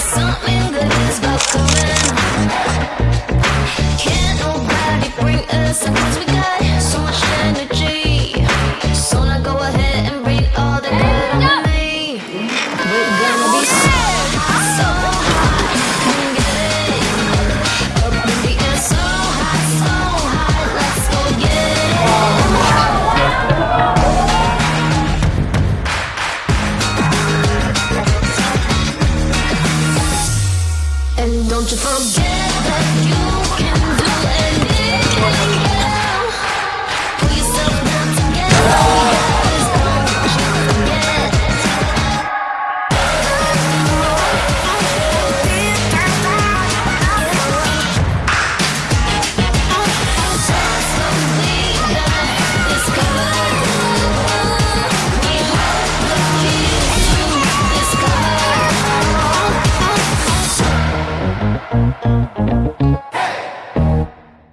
something good And don't you forget that you